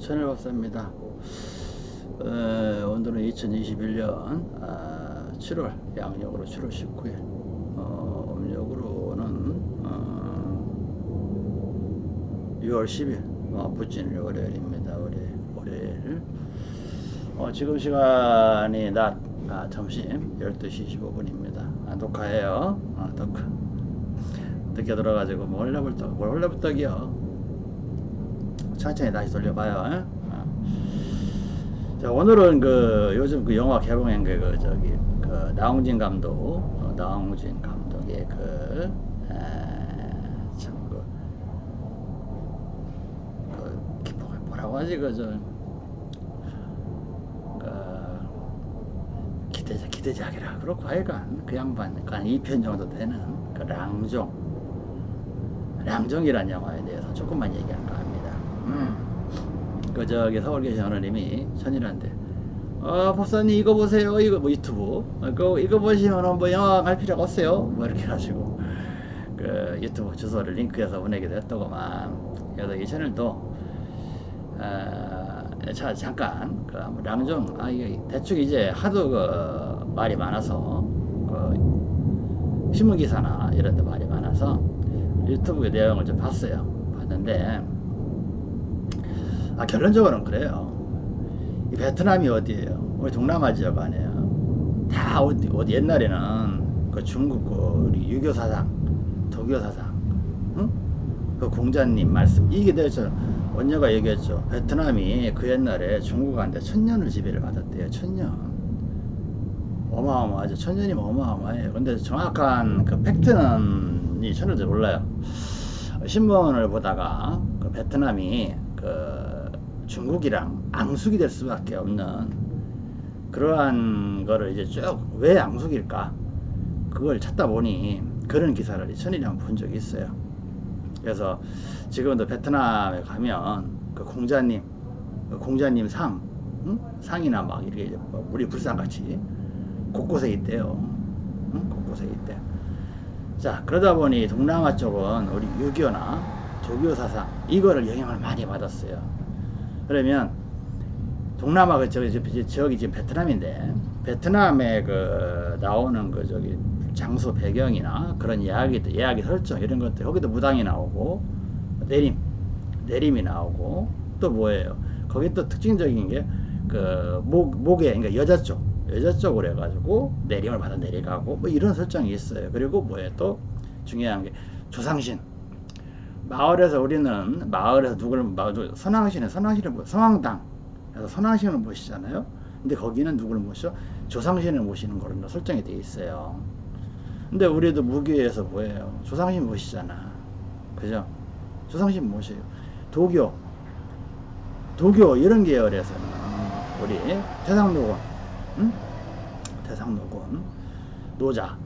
천일 박사입니다. 어, 오늘은 2021년 아, 7월 양력으로 7월 19일 어, 음력으로는 어, 6월 10일 어, 부진일 월요일입니다. 월요일, 월요일. 어, 지금 시간이 낮 아, 점심 12시 15분입니다. 아, 녹화해요. 아, 녹화. 늦게 들어가지고 뭐 홀레불떡, 뭘 홀레불떡이요. 천천히 다시 돌려봐요. 어. 자, 오늘은 그 요즘 그 영화 개봉한 게 그 저기 그 나홍진 감독, 어, 나홍진 감독의 그 참그 그, 그 뭐라고 하지 그저 그 기대작 기대작이라 그렇고 하여간 그 양반 한 2편 정도 되는 그 랑종 랑종이란 영화에 대해서 조금만 얘기할까 합니다. 음. 그 저기 서울 계신 어느님이 천일한데 어 법사님 이거 보세요. 이거 뭐 유튜브. 어, 그 이거 보시면 뭐 영화 갈 필요가 없어요. 뭐 이렇게 가지고 그 유튜브 주소를 링크해서 보내기도 했더구만 그래서 이 채널도 어, 자 잠깐 그 랑종 아 이게 대충 이제 하도 그 말이 많아서 그 신문 기사나 이런 데 말이 많아서 유튜브 내용을 좀 봤어요. 봤는데 아, 결론적으로는 그래요. 이 베트남이 어디예요? 우리 동남아 지역 아니에요. 다 어디, 어디 옛날에는 그 중국 그 유교 사상, 도교 사상, 응? 그 공자님 말씀 이게 대해서 원녀가 얘기했죠. 베트남이 그 옛날에 중국한테 천년을 지배를 받았대요. 천년. 어마어마하죠. 천년이면 어마어마해요. 근데 정확한 그 팩트는 이 천년도 몰라요. 신문을 보다가 그 베트남이 그 중국이랑 앙숙이 될 수밖에 없는 그러한 거를 이제 쭉 왜 앙숙일까? 그걸 찾다 보니 그런 기사를 천일량 본 적이 있어요. 그래서 지금도 베트남에 가면 그 공자님 그 공자님 상 응? 상이나 막 이렇게 뭐 우리 불상같이 곳곳에 있대요. 응? 곳곳에 있대. 자 그러다 보니 동남아 쪽은 우리 유교나 조교 사상 이거를 영향을 많이 받았어요 그러면 동남아 그 저기 지역이 지금 베트남인데 베트남에 그 나오는 그 저기 장소 배경이나 그런 이야기 이야기 설정 이런 것들 거기도 무당이 나오고 내림 내림이 나오고 또 뭐예요? 거기 또 특징적인 게 그 목 목에 그러니까 여자 쪽 여자 쪽으로 해가지고 내림을 받아 내려가고 뭐 이런 설정이 있어요. 그리고 뭐예요? 또 중요한 게 조상신 마을에서 우리는 마을에서 누구를 선왕신에 선왕신을 모 성황당 그래서 선왕신을 모시잖아요. 근데 거기는 누구를 모셔? 조상신을 모시는 걸로 설정이 돼 있어요. 근데 우리도 무교에서 뭐예요? 조상신 모시잖아. 그죠? 조상신 모셔요. 도교, 도교 이런 계열에서는 우리 태상노곤, 응? 태상노곤, 노자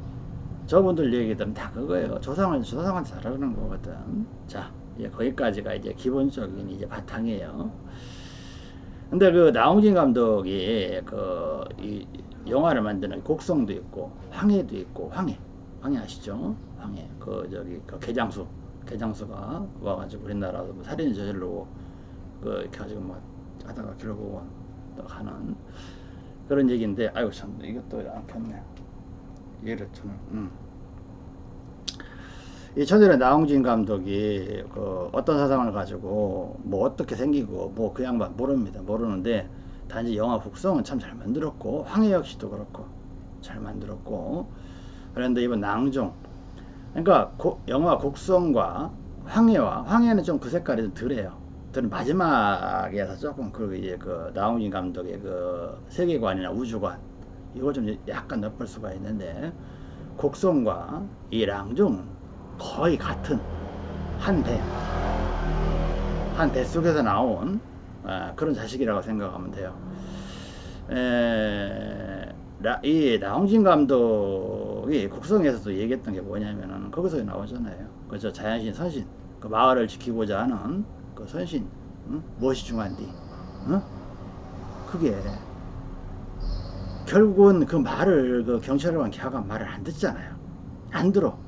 저분들 얘기들은 다 그거예요. 조상은 조상한테 잘하는 거거든. 자, 이제 거기까지가 이제 기본적인 이제 바탕이에요. 근데 그 나홍진 감독이 그 이 영화를 만드는 곡성도 있고 황해도 있고 황해 황해 아시죠? 황해 그 저기 그 개장수 개장수가 와가지고 우리나라도 뭐 살인 저질로 그 이렇게 가지고 뭐 하다가 결국은 또 가는 그런 얘기인데 아이고 참 이것도 안 켰네. 저는 음. 이 천일의 나홍진 감독이 그 어떤 사상을 가지고 뭐 어떻게 생기고 뭐 그 양반 모릅니다 모르는데 단지 영화 북성은 참 잘 만들었고 황해 역시도 그렇고 잘 만들었고 그런데 이번 낭종 그러니까 고, 영화 곡성과 황해와 황해는 좀 그 색깔이 좀 덜해요. 덜 마지막에서 조금 그 이제 그 나홍진 감독의 그 세계관이나 우주관 이걸 좀 약간 엿볼 수가 있는데 곡성과 이 랑종은 거의 같은 한 배, 한 배 속에서 나온 에, 그런 자식이라고 생각하면 돼요. 에, 라, 이 나홍진 감독이 곡성에서도 얘기했던 게 뭐냐면은 거기서 나오잖아요. 그저 자연신 선신, 그 마을을 지키고자 하는 그 선신, 응? 무엇이 중요한디? 응? 그게 결국은 그 말을 그 경찰관 걔가 말을 안 듣잖아요. 안 들어.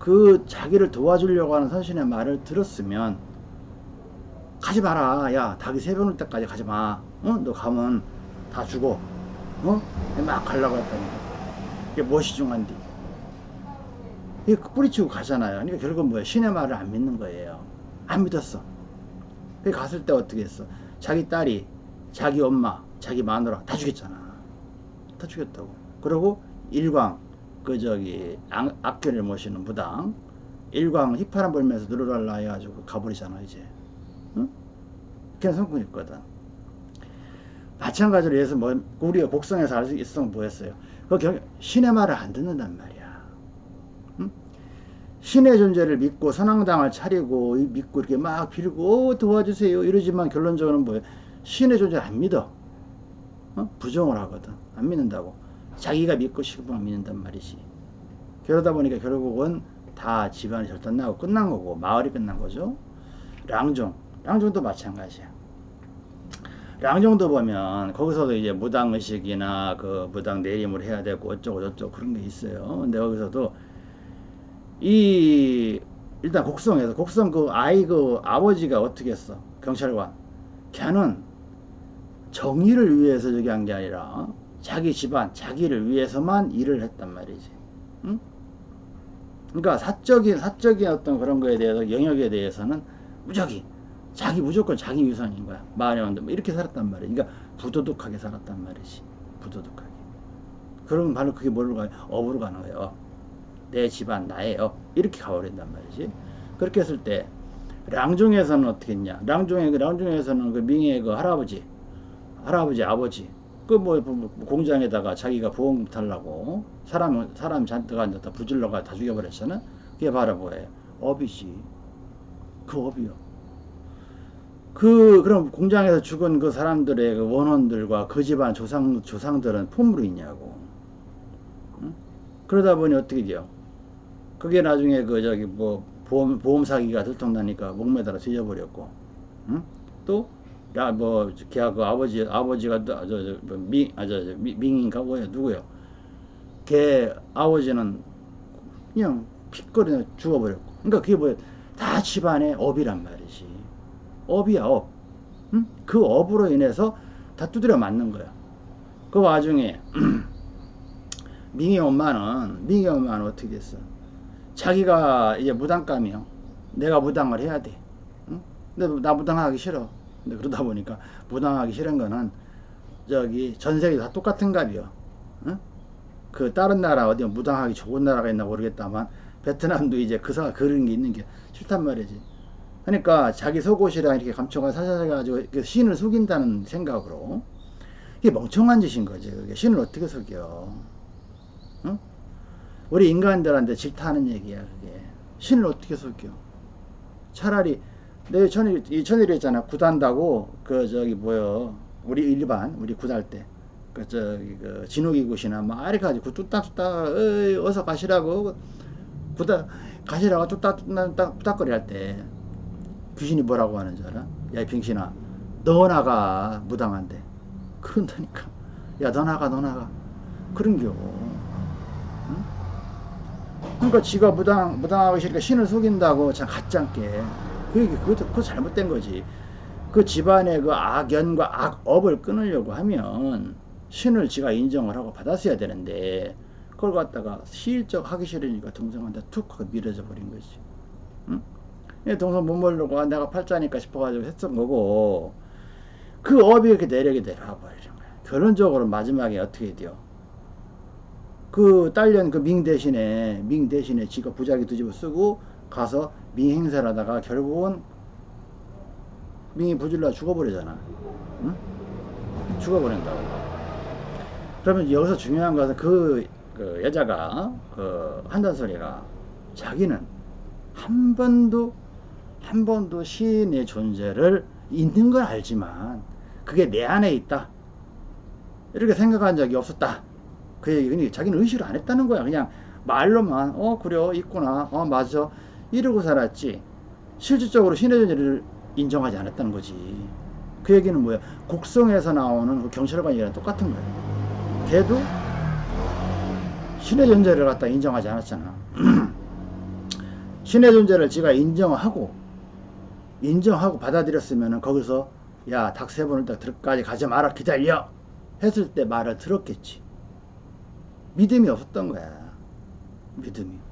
그 자기를 도와주려고 하는 선신의 말을 들었으면 가지 마라. 야, 닭이 세 병을 때까지 가지 마. 어? 너 가면 다 죽어. 어? 막 가려고 했더니. 이게 무엇이 중요한디? 이게 뿌리치고 가잖아요. 그러니까 결국은 뭐야? 신의 말을 안 믿는 거예요. 안 믿었어. 그 갔을 때 어떻게 했어? 자기 딸이, 자기 엄마, 자기 마누라 다 죽였잖아. 다 죽였다고. 그리고 일광, 그 저기 악, 악귀를 모시는 무당, 일광 휘파람 불면서 누르랄라 해가지고 가버리잖아 이제. 응? 그냥 성공이 있거든. 마찬가지로 해서 뭐 우리가 곡성에서 알 수 있으면 뭐했어요? 그 경, 신의 말을 안 듣는단 말이야. 응? 신의 존재를 믿고 선왕당을 차리고 믿고 이렇게 막 빌고 어, 도와주세요 이러지만 결론적으로는 뭐예요? 신의 존재를 안 믿어. 어? 부정을 하거든. 안 믿는다고. 자기가 믿고 싶으면 믿는단 말이지. 그러다 보니까 결국은 다 집안이 절단나고 끝난 거고 마을이 끝난 거죠. 랑종, 랑종도 마찬가지야. 랑종도 보면 거기서도 이제 무당 의식이나 그 무당 내림을 해야 되고 어쩌고 저쩌고 그런 게 있어요. 근데 거기서도 이 일단 곡성에서 곡성 그 아이 그 아버지가 어떻게 했어? 경찰관. 걔는 정의를 위해서 저기 한 게 아니라 자기 집안, 자기를 위해서만 일을 했단 말이지. 응? 그러니까 사적인 사적인 어떤 그런 거에 대해서 영역에 대해서는 무적이 자기 무조건 자기 유선인 거야. 마을에 온데 뭐 이렇게 살았단 말이야. 그러니까 부도덕하게 살았단 말이지. 부도덕하게. 그러면 바로 그게 뭘로 가요? 업으로 가는 거예요. 내 집안 나예요. 이렇게 가버린단 말이지. 그렇게 했을 때 랑중에서는 어떻게 했냐? 랑중에 랑중에서는 그 명예의 그 할아버지, 할아버지 아버지 그뭐 뭐 공장에다가 자기가 부엉 탈라고 사람 사람 잔뜩 앉았다 부질러가 다 죽여버렸잖아. 그게 바로 뭐예요? 업이지. 그 업이요. 그 그럼 공장에서 죽은 그 사람들의 그 원혼들과 그 집안 조상 조상들은 품으로 있냐고. 응? 그러다 보니 어떻게 돼요? 그게 나중에 그 저기 뭐 보험 보험 사기가 들통나니까 목매달아 뒤져버렸고, 응? 또 야, 뭐, 걔가 그 아버지, 아버지가, 저, 저, 뭐 미, 아, 저, 저, 미, 민인가 뭐야, 누구요? 걔 아버지는 그냥 핏거리나 죽어버렸고. 그러니까 그게 뭐야, 다 집안의 업이란 말이지. 업이야, 업. 응? 그 업으로 인해서 다 두드려 맞는 거야. 그 와중에, 민희 엄마는, 민희 엄마는 어떻게 됐어? 자기가 이제 무당감이요. 내가 무당을 해야 돼. 응? 근데 나 무당하기 싫어. 근데 그러다 보니까 무당하기 싫은 거는 저기 전 세계 다 똑같은 값이요. 응? 그 다른 나라 어디 무당하기 좋은 나라가 있나 모르겠다만 베트남도 이제 그 사, 그런 게 있는 게 싫단 말이지. 그러니까 자기 속옷이랑 이렇게 감춰가 사셔가지고 신을 속인다는 생각으로 이게 멍청한 짓인 거지. 그게 신을 어떻게 속여? 응? 우리 인간들한테 질타하는 얘기야. 그게 신을 어떻게 속여? 차라리 내 천일 이 천일 했잖아. 구단다고 그 저기 뭐요? 우리 일반 우리 구달 때 그 저기 그 진욱이 굿이나 막 이렇게 가지고 뚝딱뚝딱 어서 가시라고. 구다 가시라고 뚝딱뚝딱 뚝딱거리 할 때. 귀신이 뭐라고 하는 줄 알아? 야이 병신아. 너 나가 무당한데. 그런다니까. 야 너 나가 너 나가. 그런겨. 응? 그러니까 지가 무당 무당하기 싫으니까 신을 속인다고 참 가짠게 그게 그것도 그 잘못된 거지. 그 집안의 그 악연과 악업을 끊으려고 하면 신을 지가 인정을 하고 받았어야 되는데 그걸 갖다가 실적 하기 싫으니까 동생한테 툭 하고 밀어져 버린 거지. 응? 동생 못 모르고 아, 내가 팔자니까 싶어가지고 했던 거고 그 업이 이렇게 내력이 내려와 버리는 거야. 결론적으로 마지막에 어떻게 돼요? 그 딸년 그 밍 대신에 밍 대신에 지가 부자기 뒤집어 쓰고 가서 밍 행사를 하다가 결국은 밍이 부질러 죽어버리잖아. 응? 죽어버린다고. 그러면 여기서 중요한 것은 그, 그 여자가 그 한단 소리가 자기는 한 번도 한 번도 시인의 존재를 있는 걸 알지만 그게 내 안에 있다. 이렇게 생각한 적이 없었다. 그 얘기, 자기는 의식을 안 했다는 거야. 그냥 말로만, 어, 그래, 있구나, 어, 맞아. 이러고 살았지. 실질적으로 신의 존재를 인정하지 않았다는 거지. 그 얘기는 뭐야? 곡성에서 나오는 그 경찰관이랑 똑같은 거야. 걔도 신의 존재를 갖다 인정하지 않았잖아. 신의 존재를 지가 인정하고 인정하고 받아들였으면 거기서 야 닭 세 번을 딱 들까지 가지 마라 기다려! 했을 때 말을 들었겠지. 믿음이 없었던 거야. 믿음이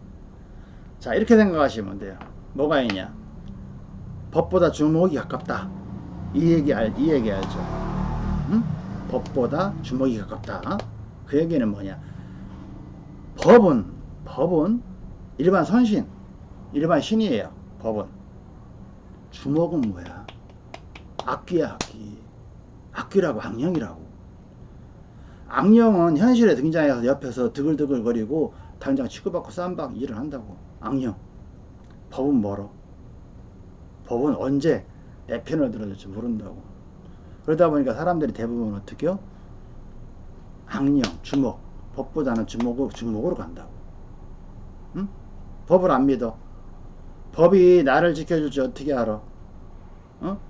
자 이렇게 생각하시면 돼요. 뭐가 있냐? 법보다 주먹이 가깝다. 이 얘기 알, 이 얘기 알죠? 응? 법보다 주먹이 가깝다. 그 얘기는 뭐냐? 법은 법은 일반 선신 일반 신이에요. 법은. 주먹은 뭐야? 악귀야 악귀 악귀라고 악령이라고. 악령은 현실에 등장해서 옆에서 드글드글 거리고 당장 치고받고 쌈박 일을 한다고 악령. 법은 멀어 법은 언제 내 편을 들어줄지 모른다고. 그러다 보니까 사람들이 대부분 어떻게요? 악령, 주먹 법보다는 주먹, 주먹으로 간다고. 응? 법을 안 믿어. 법이 나를 지켜줄지 어떻게 알아? 어?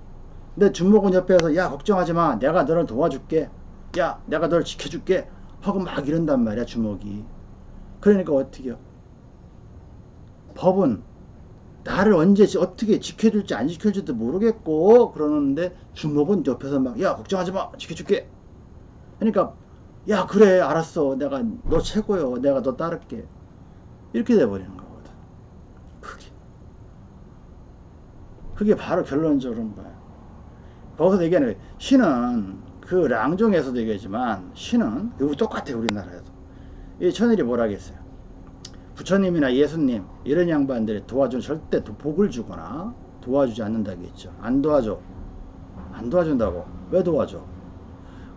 근데 주먹은 옆에서 야 걱정하지 마. 내가 너를 도와줄게. 야 내가 너를 지켜줄게. 하고 막 이런단 말이야 주먹이. 그러니까 어떻게요 법은 나를 언제 어떻게 지켜줄지 안 지켜줄지도 모르겠고 그러는데 주먹은 옆에서 막 야 걱정하지 마. 지켜줄게. 그러니까 야 그래. 알았어. 내가 너 최고요 내가 너 따를게. 이렇게 돼버리는 거거든. 그게. 그게 바로 결론적으로 거야? 거기서 얘기하는 거예요. 신은 그 랑종에서도 얘기하지만 신은 이거 똑같아 우리나라에도 이 천일이 뭐라겠어요 부처님이나 예수님 이런 양반들이 도와주는 절대 복을 주거나 도와주지 않는다겠죠. 안 도와줘. 안 도와준다고. 왜 도와줘?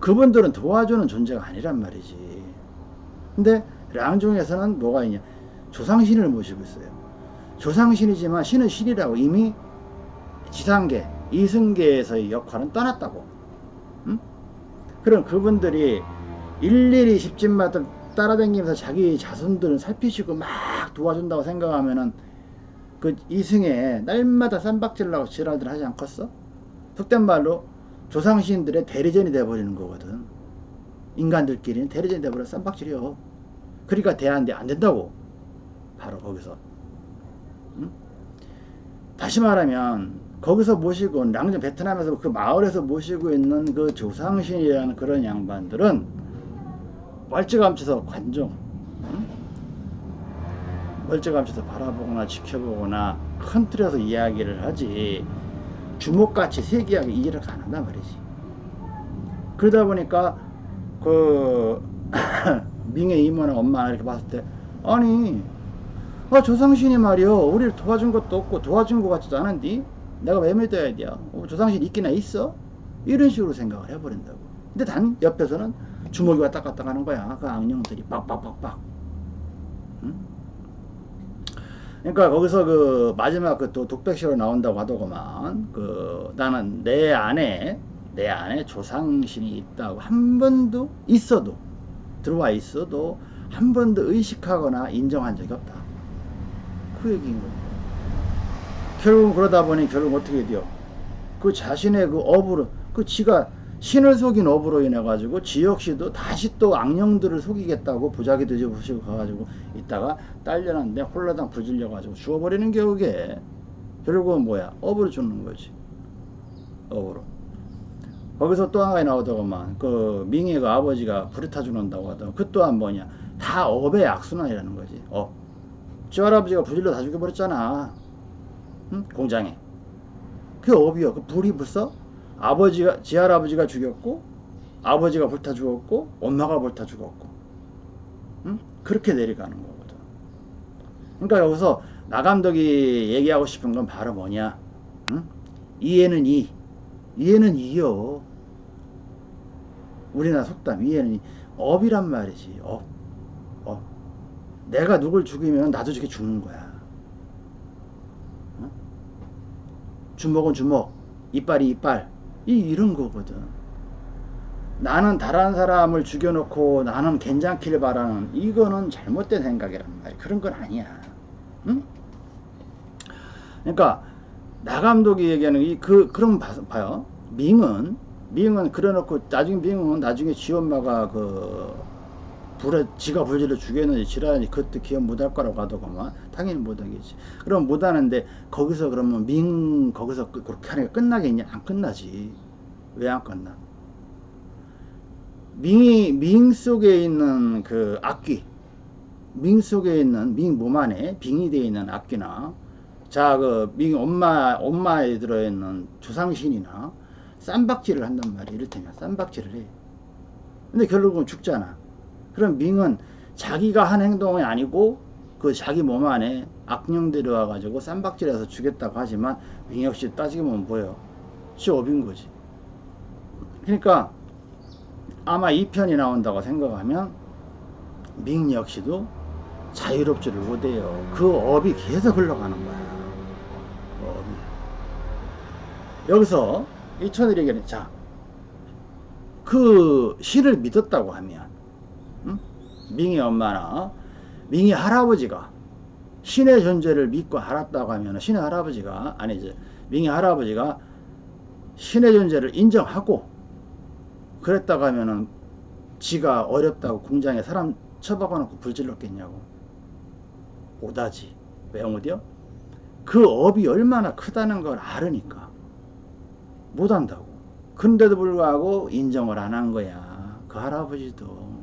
그분들은 도와주는 존재가 아니란 말이지. 근데 랑종에서는 뭐가 있냐? 조상신을 모시고 있어요. 조상신이지만 신은 신이라고 이미 지상계 이승계에서의 역할은 떠났다고. 응? 그럼 그분들이 일일이 십진마들 따라다니면서 자기 자손들을 살피시고 막 도와준다고 생각하면은 그 이승에 날마다 쌈박질라고 지랄들 하지 않겠어? 속된 말로 조상신들의 대리전이 돼버리는 거거든. 인간들끼리는 대리전이 돼버려 쌈박질이요. 그러니까 대안돼 안 된다고. 바로 거기서. 응? 다시 말하면 거기서 모시고 랑전 베트남에서 그 마을에서 모시고 있는 그 조상신이라는 그런 양반들은 멀찌감쳐서 관종 응? 멀찌감쳐서 바라보거나 지켜보거나 큰 틀에서 이야기를 하지 주목같이 세기하게 이해를 안 한단 말이지 그러다 보니까 그 민혜 이모나 엄마 이렇게 봤을 때 아니 아, 조상신이 말이요 우리를 도와준 것도 없고 도와준 것 같지도 않은데 내가 왜 믿어야 돼? 어, 조상신 있기나 있어? 이런 식으로 생각을 해버린다고 근데 단 옆에서는 주먹이 왔다 갔다 가는 거야. 그 악령들이 빡빡빡빡. 응? 그러니까 거기서 그 마지막 그 또 독백시로 나온다고 하더구만. 그 나는 내 안에 내 안에 조상신이 있다고 한 번도 있어도 들어와 있어도 한 번도 의식하거나 인정한 적이 없다. 그 얘기인 거예요. 결국 그러다 보니 결국 어떻게 돼요? 그 자신의 그 업으로 그 지가 신을 속인 업으로 인해 가지고 지 역시도 다시 또 악령들을 속이겠다고 부작이 뒤집으시고 가가지고 있다가 딸려놨는데 홀라당 부질려 가지고 죽어버리는 게 그게. 결국은 뭐야? 업으로 죽는 거지. 업으로. 거기서 또 하나 나오더구만. 그 민희가 아버지가 불에 죽는다고 하더만. 그 또한 뭐냐? 다 업의 악순환이라는 거지. 업. 지 할아버지가 불 질러 다 죽여버렸잖아. 응? 공장에. 그 업이요 그 불이 벌써 아버지가 지할아버지가 죽였고 아버지가 불타 죽었고 엄마가 불타 죽었고. 응? 그렇게 내려가는 거거든. 그러니까 여기서 나 감독이 얘기하고 싶은 건 바로 뭐냐? 응? 이에는 이. 이에는 이요 우리나라 속담 이해는 이. 업이란 말이지 업, 업. 내가 누굴 죽이면 나도 저게 죽는 거야. 응? 주먹은 주먹 이빨이 이빨 이 이런 거거든. 나는 다른 사람을 죽여놓고 나는 괜찮길 바라는 이거는 잘못된 생각이란 말이야. 그런 건 아니야. 응? 그러니까 나 감독이 얘기하는 이 그 그런 봐, 봐요. 밍은 밍은 그래놓고 나중에 밍은 나중에 지 엄마가 그 불에 지가 불질러 죽였는지 지랄하니 그때 기억 못할 거라고 하더구만. 당연히 못하겠지. 그럼 못하는데 거기서 그러면 민 거기서 그- 그렇게 하니까 끝나겠냐 안 끝나지. 왜 안 끝나? 밍이 밍 속에 있는 그 악귀 밍 속에 있는 밍 몸 안에 빙이 되어 있는 악귀나 자그 밍 엄마 엄마에 들어 있는 조상신이나 쌈박질을 한단 말이야. 이를테면 쌈박질을 해. 근데 결국은 죽잖아 그럼 밍은 자기가 한 행동이 아니고 그 자기 몸 안에 악령들이 와가지고 쌈박질해서 죽였다고 하지만 밍 역시 따지고 보면 뭐예요 시업인 거지 그러니까 아마 이 편이 나온다고 생각하면 밍 역시도 자유롭지를 못해요. 그 업이 계속 흘러가는 거야. 그 업이. 여기서 이 천일에게는 자, 그 신을 믿었다고 하면 응? 밍의 엄마나 밍의 할아버지가 신의 존재를 믿고 알았다고 하면 신의 할아버지가 아니지 밍의 할아버지가 신의 존재를 인정하고 그랬다고 하면은 지가 어렵다고 공장에 사람 처박아놓고 불질렀겠냐고. 오다지. 왜 못이요? 그 업이 얼마나 크다는 걸 알으니까 못한다고. 근데도 불구하고 인정을 안 한 거야. 그 할아버지도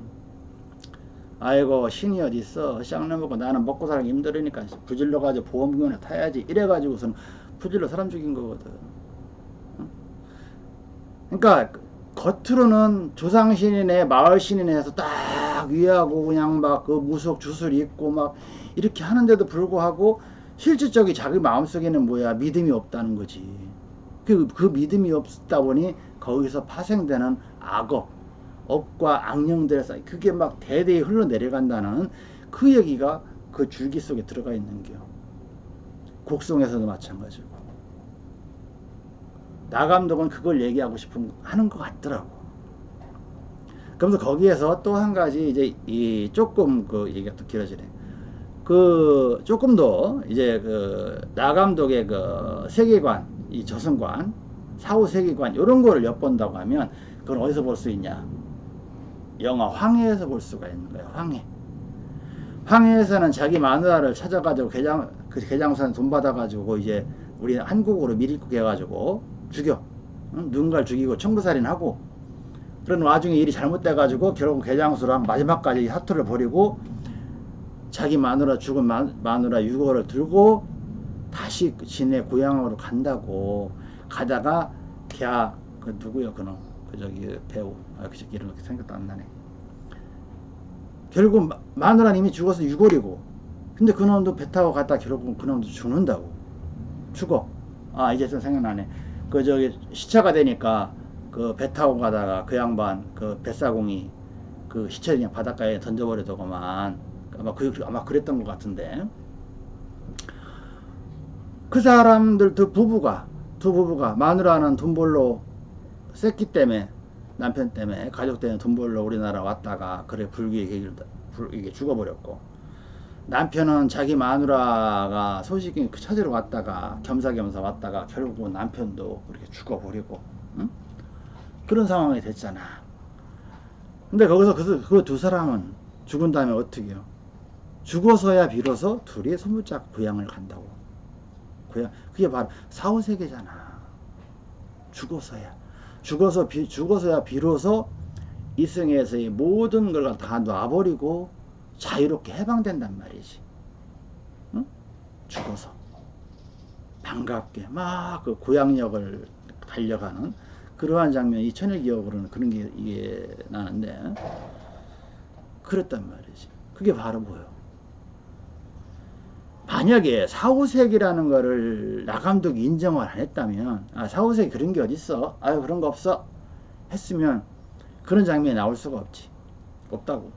아이고 신이 어딨어? 쌍놈 먹고 나는 먹고 살기 힘들으니까 부질러 가지고 보험금이나 타야지. 이래가지고서는 부질러 사람 죽인 거거든. 응? 그러니까 겉으로는 조상신이네 마을신이네 해서 딱 위하고 그냥 막 그 무속 주술 있고 막 이렇게 하는데도 불구하고 실질적인 자기 마음속에는 뭐야? 믿음이 없다는 거지. 그, 그 믿음이 없다 보니 거기서 파생되는 악업 업과 악령들에서 그게 막 대대히 흘러내려간다는 그 얘기가 그 줄기 속에 들어가 있는 겨 곡성에서도 마찬가지고 나 감독은 그걸 얘기하고 싶은 하는 것 같더라고. 그러면서 거기에서 또 한 가지 이제 이 조금 그 얘기가 또 길어지네. 그 조금 더 이제 그 나 감독의 그 세계관, 이 저승관, 사후 세계관 이런 거를 엿본다고 하면 그건 어디서 볼 수 있냐? 영화 황해에서 볼 수가 있는 거예요. 황해. 황해에서는 자기 마누라를 찾아가지고 개장 그 개장선 돈 받아가지고 이제 우리 한국으로 밀입국 해가지고 죽여. 응? 누군가를 죽이고 청부살인하고 그런 와중에 일이 잘못돼가지고 결국 개장수랑 마지막까지 사투를 벌이고 자기 마누라 죽은 마, 마누라 유고를 들고 다시 그 지네 고향으로 간다고 가다가 걔그 누구야 그놈 그 저기 배우 아, 그 새끼 이름 생각도 안 나네. 결국 마, 마누라는 이미 죽어서 유골이고 근데 그놈도 배 타고 갔다 결국 그놈도 죽는다고. 죽어. 아 이제 좀 생각나네. 그 저기 시차가 되니까 그 배 타고 가다가 그 양반 그 뱃사공이 그 시체 그냥 바닷가에 던져버리더구만. 아마 그 아마 그랬던 것 같은데. 그 사람들 두 부부가 두 부부가 마누라는 돈 벌러 셌기 때문에 남편 때문에 가족 때문에 돈 벌러 우리나라 왔다가 그래 불기의 계기를 불, 이게 죽어버렸고 남편은 자기 마누라가 소식이 그 찾으러 왔다가 겸사겸사 왔다가 결국은 남편도 그렇게 죽어버리고 응? 그런 상황이 됐잖아. 근데 거기서 그 두 사람은 죽은 다음에 어떻게 해요? 죽어서야 비로소 둘이 소문짝 고향을 간다고. 고향 그게 바로 사후세계잖아. 죽어서야. 죽어서 비, 죽어서야 비로소 이승에서의 모든 걸 다 놔버리고 자유롭게 해방된단 말이지. 응? 죽어서. 반갑게 막 그 고향역을 달려가는 그러한 장면, 이 천일 기억으로는 그런 게 이게 나는데, 그랬단 말이지. 그게 바로 뭐요? 만약에 사후세계라는 거를 나 감독이 인정을 안 했다면, 아, 사후세계 그런 게 어딨어? 아유, 그런 거 없어. 했으면, 그런 장면이 나올 수가 없지. 없다고.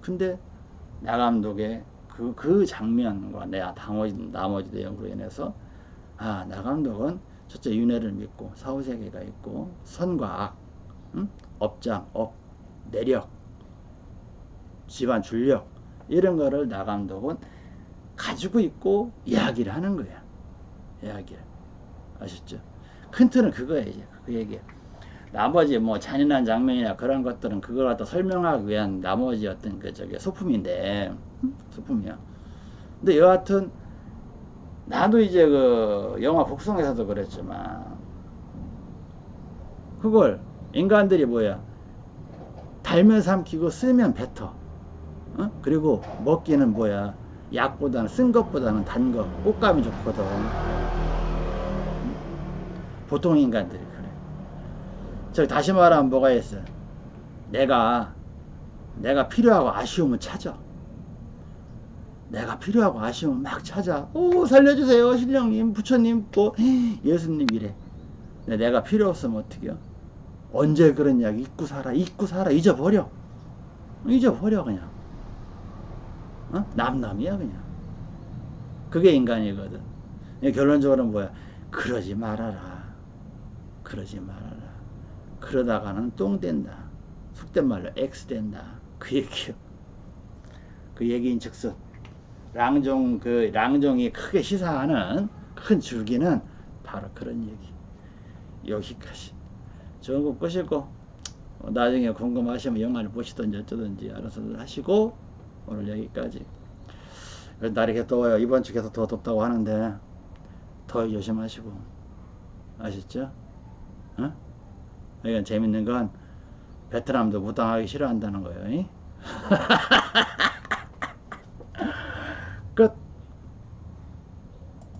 근데 나 감독의 그, 그 장면과 내 나머지, 나머지 내용으로 인해서 아, 나 감독은 첫째 윤회를 믿고 사후세계가 있고 선과 악, 응? 업장, 업, 내력, 집안 줄력 이런 거를 나 감독은 가지고 있고 이야기를 하는 거야. 이야기를. 아셨죠? 큰 틀은 그거야 이제 그 얘기. 나머지 뭐 잔인한 장면이나 그런 것들은 그걸 갖다 설명하기 위한 나머지 어떤 그 저기 소품인데 음? 소품이야. 근데 여하튼 나도 이제 그 영화 곡성에서도 그랬지만 그걸 인간들이 뭐야 달면 삼키고 쓰면 뱉어 어? 그리고 먹기는 뭐야 약보다는 쓴 것보다는 단 거 꽃감이 좋거든. 보통 인간들이 그래. 저 다시 말하면 뭐가 있어? 내가 내가 필요하고 아쉬우면 찾아. 내가 필요하고 아쉬우면 막 찾아. 오 살려주세요 신령님 부처님 또 예수님 이래. 내가 필요 없으면 어떡해요? 언제 그런 이야기? 잊고 살아 잊고 살아. 잊어버려. 잊어버려 그냥 어? 남남이야 그냥. 그게 인간이거든. 결론적으로는 뭐야? 그러지 말아라. 그러지 말아라. 그러다가는 똥 된다. 속된 말로 X 된다. 그 얘기요. 그 얘기인 즉슨 랑종 그 랑종이 크게 시사하는 큰 줄기는 바로 그런 얘기. 여기까지. 좋은 거 보시고 어, 나중에 궁금하시면 영화를 보시든지 어쩌든지 알아서 하시고 오늘 여기까지 날이 개 더워요 이번 주 계속 더 덥다고 하는데 더 조심하시고 아셨죠? 어? 이건 재밌는 건 베트남도 무당하기 싫어한다는 거예요 끝